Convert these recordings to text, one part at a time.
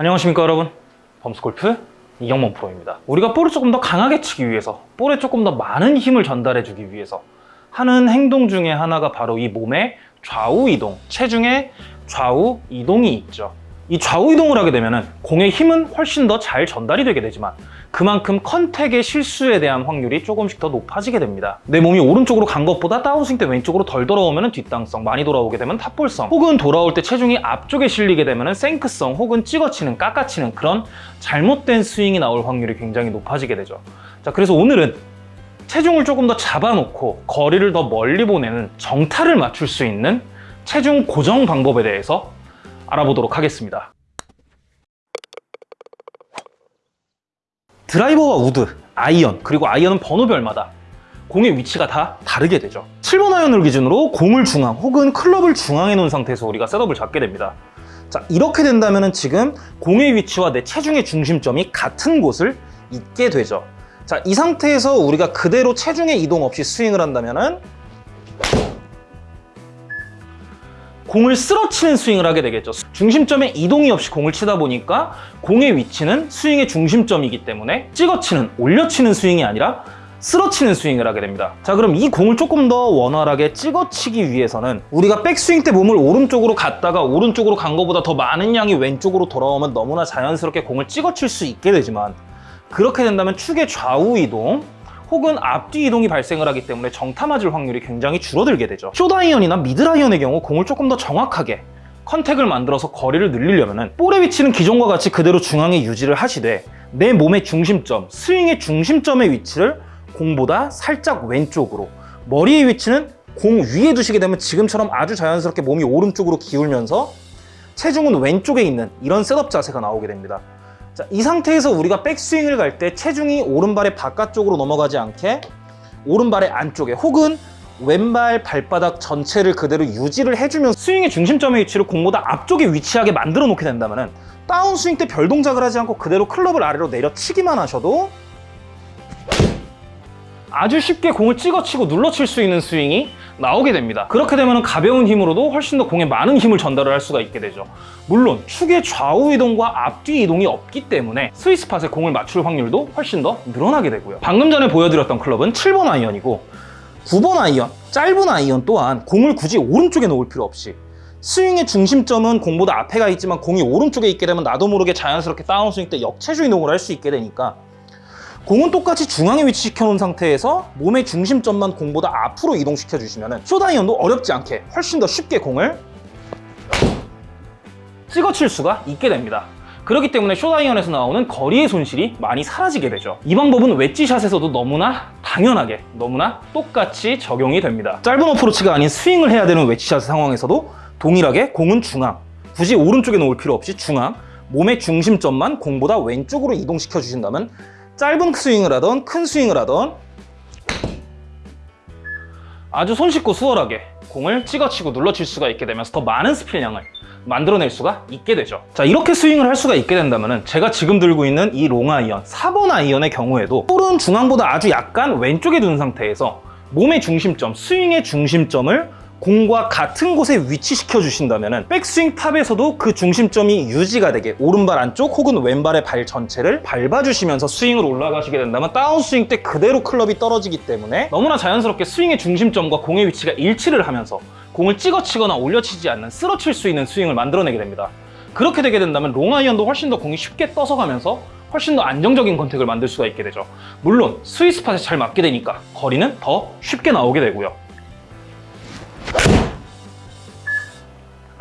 안녕하십니까 여러분. 범스골프 이경범 프로입니다. 우리가 볼을 조금 더 강하게 치기 위해서 볼에 조금 더 많은 힘을 전달해 주기 위해서 하는 행동 중에 하나가 바로 이 몸의 좌우 이동 체중의 좌우 이동이 있죠. 이 좌우 이동을 하게 되면 공의 힘은 훨씬 더 잘 전달이 되게 되지만 그만큼 contact의 실수에 대한 확률이 조금씩 더 높아지게 됩니다. 내 몸이 오른쪽으로 간 것보다 다운스윙 때 왼쪽으로 덜 돌아오면 뒷땅성, 많이 돌아오게 되면 top ball성, 혹은 돌아올 때 체중이 앞쪽에 실리게 되면 shank성, 혹은 찍어치는, 깎아치는 그런 잘못된 스윙이 나올 확률이 굉장히 높아지게 되죠. 자, 그래서 오늘은 체중을 조금 더 잡아놓고 거리를 더 멀리 보내는 정타를 맞출 수 있는 체중 고정 방법에 대해서 알아보도록 하겠습니다. 드라이버와 우드, 아이언, 그리고 아이언은 번호별마다 공의 위치가 다 다르게 되죠. 7번 아이언을 기준으로 공을 중앙 혹은 클럽을 중앙에 놓은 상태에서 우리가 setup을 잡게 됩니다. 자, 이렇게 된다면 지금 공의 위치와 내 체중의 중심점이 같은 곳을 있게 되죠. 자, 이 상태에서 우리가 그대로 체중의 이동 없이 스윙을 한다면 공을 쓰러치는 스윙을 하게 되겠죠. 중심점에 이동이 없이 공을 치다 보니까 공의 위치는 스윙의 중심점이기 때문에 찍어치는, 올려치는 스윙이 아니라 쓰러치는 스윙을 하게 됩니다. 자 그럼 이 공을 조금 더 원활하게 찍어치기 위해서는 우리가 백스윙 때 몸을 오른쪽으로 갔다가 오른쪽으로 간 것보다 더 많은 양이 왼쪽으로 돌아오면 너무나 자연스럽게 공을 찍어칠 수 있게 되지만 그렇게 된다면 축의 좌우 이동, 혹은 앞뒤 이동이 발생을 하기 때문에 정타 맞을 확률이 굉장히 줄어들게 되죠. 쇼다이언이나 미드라이언의 경우 공을 조금 더 정확하게 contact을 만들어서 거리를 늘리려면 볼의 위치는 기존과 같이 그대로 중앙에 유지를 하시되 내 몸의 중심점, 스윙의 중심점의 위치를 공보다 살짝 왼쪽으로 머리의 위치는 공 위에 두시게 되면 지금처럼 아주 자연스럽게 몸이 오른쪽으로 기울면서 체중은 왼쪽에 있는 이런 셋업 자세가 나오게 됩니다 자, 이 상태에서 우리가 백스윙을 갈 때 체중이 오른발의 바깥쪽으로 넘어가지 않게 오른발의 안쪽에 혹은 왼발 발바닥 전체를 그대로 유지를 해주면 스윙의 중심점의 위치를 공보다 앞쪽에 위치하게 만들어 놓게 된다면 다운스윙 때 별 동작을 하지 않고 그대로 클럽을 아래로 내려치기만 하셔도 아주 쉽게 공을 찍어치고 눌러칠 수 있는 스윙이 나오게 됩니다. 그렇게 되면 가벼운 힘으로도 훨씬 더 공에 많은 힘을 전달을 할 수가 있게 되죠. 물론 축의 좌우 이동과 앞뒤 이동이 없기 때문에 스위스팟에 공을 맞출 확률도 훨씬 더 늘어나게 되고요. 방금 전에 보여드렸던 클럽은 7번 아이언이고 9번 아이언, 짧은 아이언 또한 공을 굳이 오른쪽에 놓을 필요 없이 스윙의 중심점은 공보다 앞에 가 있지만 공이 오른쪽에 있게 되면 나도 모르게 자연스럽게 다운스윙 때 역체중 이동을 할 수 있게 되니까 공은 똑같이 중앙에 위치시켜 놓은 상태에서 몸의 중심점만 공보다 앞으로 이동시켜 주시면 short 아이언도 어렵지 않게 훨씬 더 쉽게 공을 찍어칠 수가 있게 됩니다. 그렇기 때문에 short 아이언에서 나오는 거리의 손실이 많이 사라지게 되죠. 이 방법은 웨지샷에서도 너무나 당연하게 너무나 똑같이 적용이 됩니다. 짧은 어프로치가 아닌 스윙을 해야 되는 웨지샷 상황에서도 동일하게 공은 중앙 굳이 오른쪽에 놓을 필요 없이 중앙 몸의 중심점만 공보다 왼쪽으로 이동시켜 주신다면 짧은 스윙을 하던 큰 스윙을 하던. 아주 손쉽고 수월하게 공을 찍어치고 눌러칠 수가 있게 되면서 더 많은 스핀량을 만들어낼 수가 있게 되죠. 자 이렇게 스윙을 할 수가 있게 된다면 제가 지금 들고 있는 이 롱아이언 4번 아이언의 경우에도 볼은 중앙보다 아주 약간 왼쪽에 둔 상태에서 몸의 중심점, 스윙의 중심점을 공과 같은 곳에 위치시켜 주신다면 백스윙 탑에서도 그 중심점이 유지가 되게 오른발 안쪽 혹은 왼발의 발 전체를 밟아주시면서 스윙으로 올라가시게 된다면 다운스윙 때 그대로 클럽이 떨어지기 때문에 너무나 자연스럽게 스윙의 중심점과 공의 위치가 일치를 하면서 공을 찍어치거나 올려치지 않는 쓸어칠 수 있는 스윙을 만들어내게 됩니다. 그렇게 되게 된다면 롱아이언도 훨씬 더 공이 쉽게 떠서 가면서 훨씬 더 안정적인 contact을 만들 수가 있게 되죠. 물론 스위스팟에 잘 맞게 되니까 거리는 더 쉽게 나오게 되고요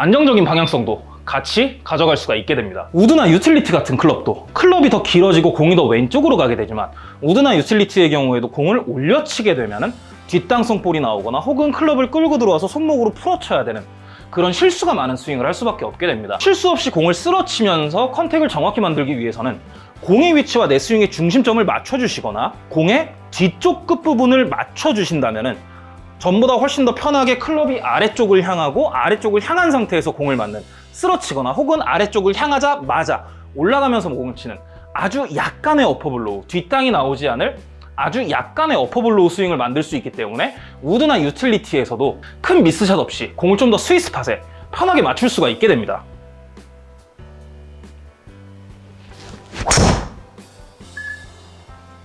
안정적인 방향성도 같이 가져갈 수가 있게 됩니다. 우드나 utility 같은 클럽도 클럽이 더 길어지고 공이 더 왼쪽으로 가게 되지만 우드나 utility의 경우에도 공을 올려치게 되면 뒷땅성 볼이 나오거나 혹은 클럽을 끌고 들어와서 손목으로 풀어쳐야 되는 그런 실수가 많은 스윙을 할 수밖에 없게 됩니다. 실수 없이 공을 쓸어치면서 contact을 정확히 만들기 위해서는 공의 위치와 내 스윙의 중심점을 맞춰주시거나 공의 뒤쪽 끝부분을 맞춰주신다면 전보다 훨씬 더 편하게 클럽이 아래쪽을 향하고 아래쪽을 향한 상태에서 공을 맞는 쓸어치거나 혹은 아래쪽을 향하자마자 올라가면서 공을 치는 아주 약간의 upper blow 뒷땅이 나오지 않을 아주 약간의 upper blow 스윙을 만들 수 있기 때문에 우드나 utility에서도 큰 miss shot 없이 공을 좀 더 스위스 팟에 편하게 맞출 수가 있게 됩니다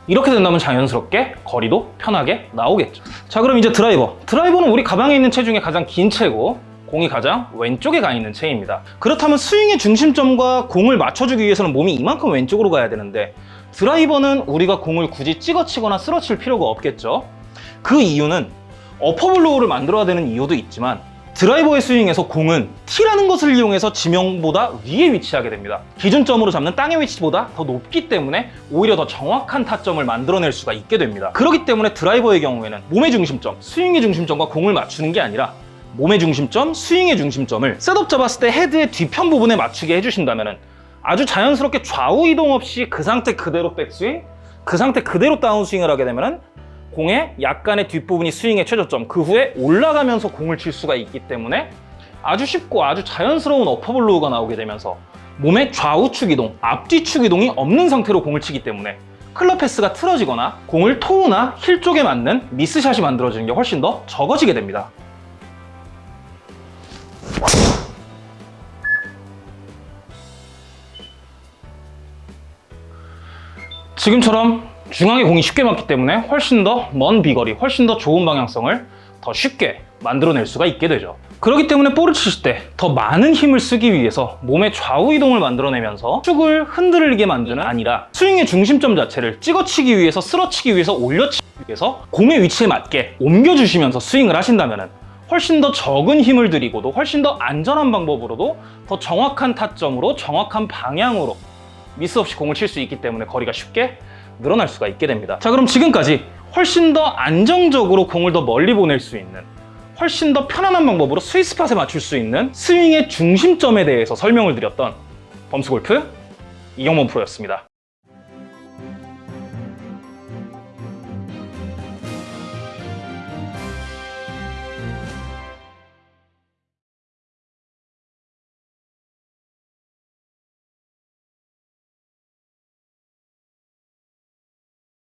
이렇게 된다면 자연스럽게 거리도 편하게 나오겠죠. 자, 그럼 이제 드라이버. 드라이버는 우리 가방에 있는 채 중에 가장 긴 채고 공이 가장 왼쪽에 가 있는 채입니다. 그렇다면 스윙의 중심점과 공을 맞춰주기 위해서는 몸이 이만큼 왼쪽으로 가야 되는데 드라이버는 우리가 공을 굳이 찍어치거나 쓸어칠 필요가 없겠죠. 그 이유는 어퍼블로우를 만들어야 되는 이유도 있지만 드라이버의 스윙에서 공은 티라는 것을 이용해서 지면보다 위에 위치하게 됩니다. 기준점으로 잡는 땅의 위치보다 더 높기 때문에 오히려 더 정확한 타점을 만들어낼 수가 있게 됩니다. 그렇기 때문에 드라이버의 경우에는 몸의 중심점, 스윙의 중심점과 공을 맞추는 게 아니라 몸의 중심점, 스윙의 중심점을 setup 잡았을 때 헤드의 뒤편 부분에 맞추게 해주신다면 아주 자연스럽게 좌우 이동 없이 그 상태 그대로 백스윙, 그 상태 그대로 다운스윙을 하게 되면 공의 약간의 뒷부분이 스윙의 최저점 그 후에 올라가면서 공을 칠 수가 있기 때문에 아주 쉽고 아주 자연스러운 upper blow가 나오게 되면서 몸의 좌우축 이동, 앞뒤축 이동이 없는 상태로 공을 치기 때문에 클럽 path가 틀어지거나 공을 toe나 힐 쪽에 맞는 miss shot이 만들어지는 게 훨씬 더 적어지게 됩니다. 지금처럼 중앙에 공이 쉽게 맞기 때문에 훨씬 더 먼 비거리, 훨씬 더 좋은 방향성을 더 쉽게 만들어낼 수가 있게 되죠. 그렇기 때문에 볼을 치실 때 더 많은 힘을 쓰기 위해서 몸의 좌우 이동을 만들어내면서 축을 흔들게 만드는 아니라 스윙의 중심점 자체를 찍어치기 위해서 쓸어치기 위해서 올려치기 위해서 공의 위치에 맞게 옮겨주시면서 스윙을 하신다면 훨씬 더 적은 힘을 들이고도 훨씬 더 안전한 방법으로도 더 정확한 타점으로 정확한 방향으로 미스 없이 공을 칠 수 있기 때문에 거리가 쉽게 늘어날 수가 있게 됩니다. 자, 그럼 지금까지 훨씬 더 안정적으로 공을 더 멀리 보낼 수 있는 훨씬 더 편안한 방법으로 스위스팟에 맞출 수 있는 스윙의 중심점에 대해서 설명을 드렸던 범스골프 이경범 프로였습니다.